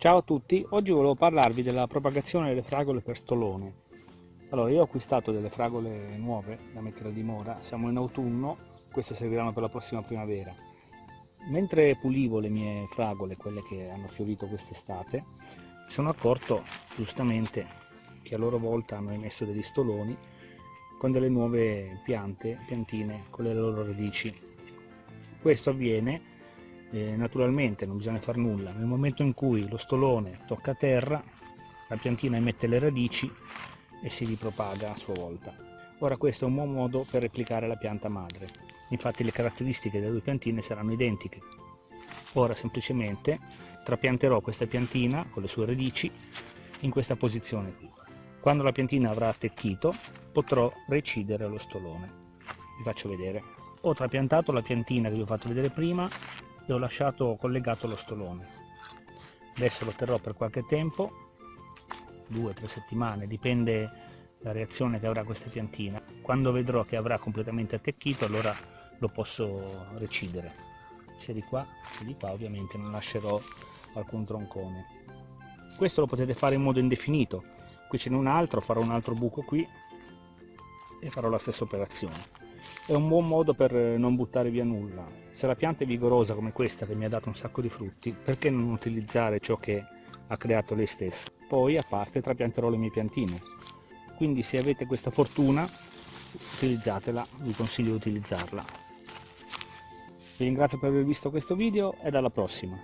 Ciao a tutti, oggi volevo parlarvi della propagazione delle fragole per stolone. Allora, io ho acquistato delle fragole nuove da mettere a dimora, siamo in autunno, queste serviranno per la prossima primavera. Mentre pulivo le mie fragole, quelle che hanno fiorito quest'estate, mi sono accorto giustamente che a loro volta hanno emesso degli stoloni con delle nuove piante, piantine con le loro radici. Questo avviene eh, naturalmente non bisogna far nulla. Nel momento in cui lo stolone tocca terra la piantina emette le radici e si ripropaga a sua volta. Ora questo è un buon modo per replicare la pianta madre. Infatti le caratteristiche delle due piantine saranno identiche. Ora semplicemente trapianterò questa piantina con le sue radici in questa posizione qui. Quando la piantina avrà attecchito potrò recidere lo stolone. Vi faccio vedere. Ho trapiantato la piantina che vi ho fatto vedere prima e ho lasciato collegato lo stolone. Adesso lo terrò per qualche tempo due o tre settimane dipende la reazione che avrà questa piantina. Quando vedrò che avrà completamente attecchito allora lo posso recidere. Sia di qua che di qua ovviamente non lascerò alcun troncone. Questo lo potete fare in modo indefinito. Qui ce n'è un altro farò un altro buco qui e farò la stessa operazione è un buon modo per non buttare via nulla. Se la pianta è vigorosa come questa che mi ha dato un sacco di frutti, perché non utilizzare ciò che ha creato lei stessa? Poi a parte trapianterò le mie piantine. Quindi se avete questa fortuna, utilizzatela, vi consiglio di utilizzarla. Vi ringrazio per aver visto questo video e alla prossima.